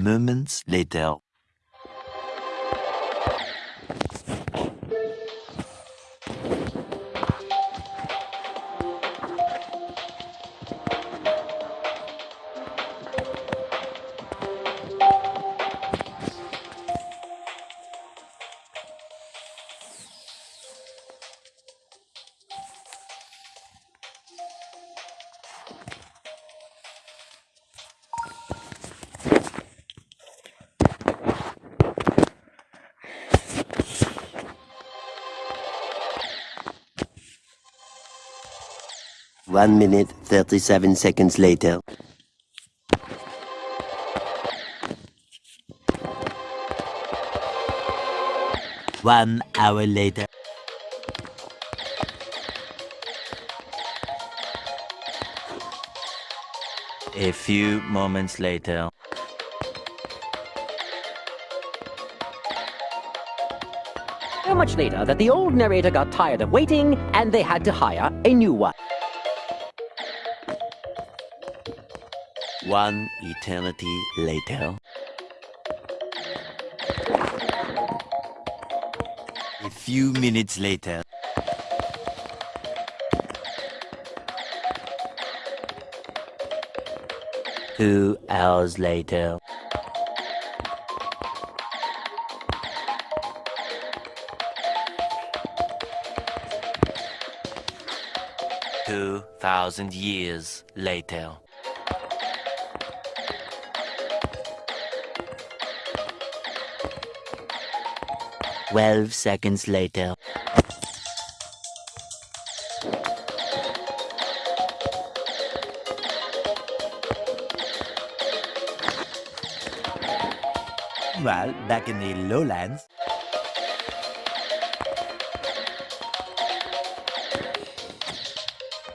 moments later. One minute, 37 seconds later. One hour later. A few moments later. So much later that the old narrator got tired of waiting and they had to hire a new one. One eternity later. A few minutes later. Two hours later. Two thousand years later. Twelve seconds later. Well, back in the lowlands,